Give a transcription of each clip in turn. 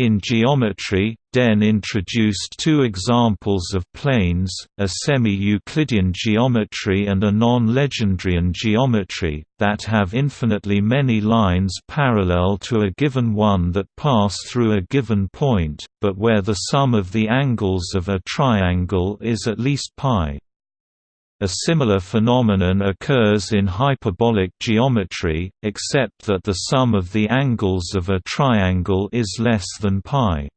In geometry, Dehn introduced two examples of planes, a semi-Euclidean geometry and a non-Legendrian geometry, that have infinitely many lines parallel to a given one that pass through a given point, but where the sum of the angles of a triangle is at least π. A similar phenomenon occurs in hyperbolic geometry, except that the sum of the angles of a triangle is less than π.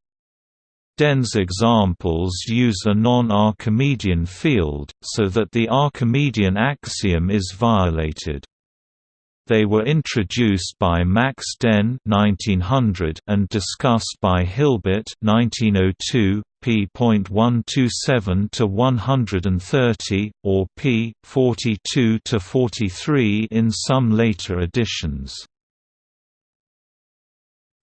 Dehn's examples use a non-Archimedean field, so that the Archimedean axiom is violated. They were introduced by Max Dehn 1900 and discussed by Hilbert 1902, p.127 to 130 or p. 42 to 43 in some later editions.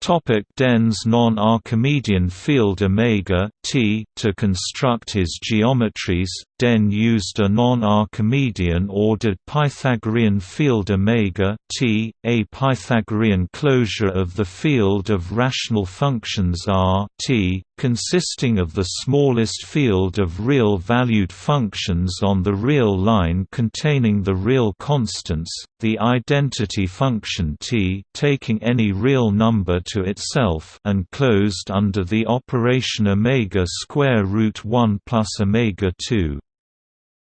Topic Dehn's non-Archimedean field omega t to construct his geometries. Dehn used a non-Archimedean ordered Pythagorean field omega t, a Pythagorean closure of the field of rational functions R t, consisting of the smallest field of real-valued functions on the real line containing the real constants, the identity function t taking any real number to itself and closed under the operation omega square root 1 plus omega 2.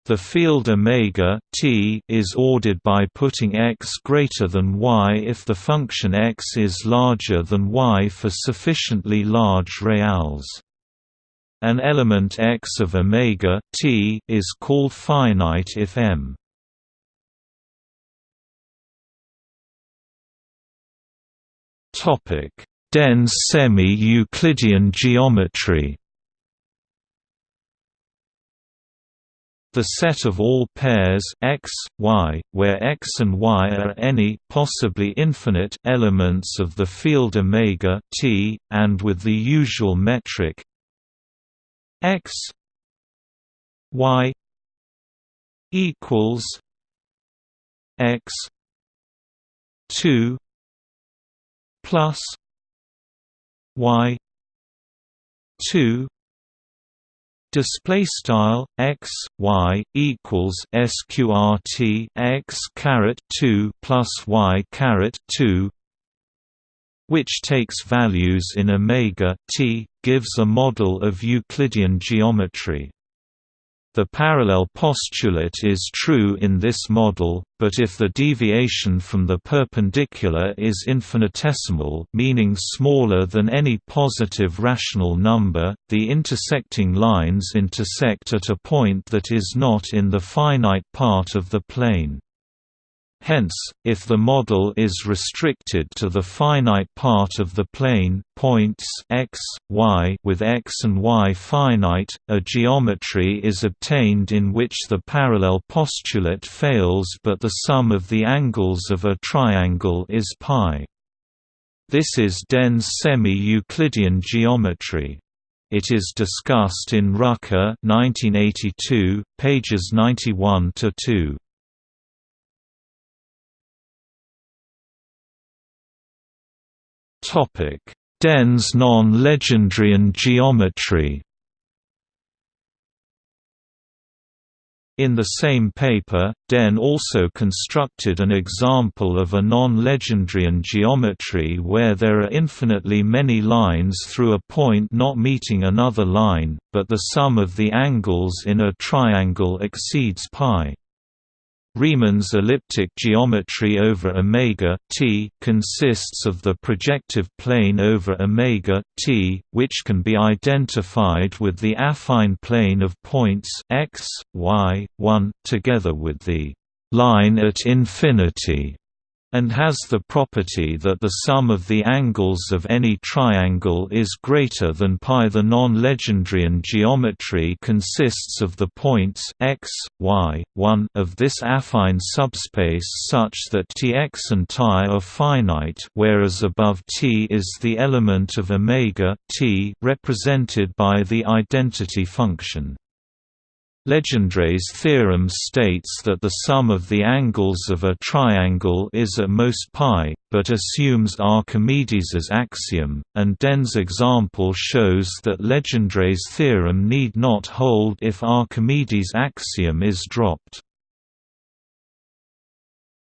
The field omega t is ordered by putting x greater than y if the function x is larger than y for sufficiently large reals. An element x of omega t is called finite if m Topic: Dehn's semi-Euclidean geometry. The set of all pairs x, y, where x and y are any possibly infinite elements of the field omega t, and with the usual metric x y equals x 2 plus y 2 display style x y equals sqrt x caret 2 plus y caret 2 which takes values in omega t gives a model of Euclidean geometry the parallel postulate is true in this model, but if the deviation from the perpendicular is infinitesimal meaning smaller than any positive rational number, the intersecting lines intersect at a point that is not in the finite part of the plane. Hence, if the model is restricted to the finite part of the plane points x, y with x and y finite, a geometry is obtained in which the parallel postulate fails but the sum of the angles of a triangle is π. This is Dehn's semi-Euclidean geometry. It is discussed in Rucker 1982, pages 91 to 2. Topic: Dehn's non-Legendrian geometry. In the same paper, Dehn also constructed an example of a non-Legendrian geometry where there are infinitely many lines through a point not meeting another line, but the sum of the angles in a triangle exceeds π. Riemann's elliptic geometry over omega t consists of the projective plane over omega t, which can be identified with the affine plane of points x, y, 1, together with the line at infinity and has the property that the sum of the angles of any triangle is greater than π. The non-Legendrian geometry consists of the points x, y, 1 of this affine subspace such that Tx and Ti are finite whereas above T is the element of omega t represented by the identity function. Legendre's theorem states that the sum of the angles of a triangle is at most pi, but assumes Archimedes' axiom, and Dehn's example shows that Legendre's theorem need not hold if Archimedes' axiom is dropped.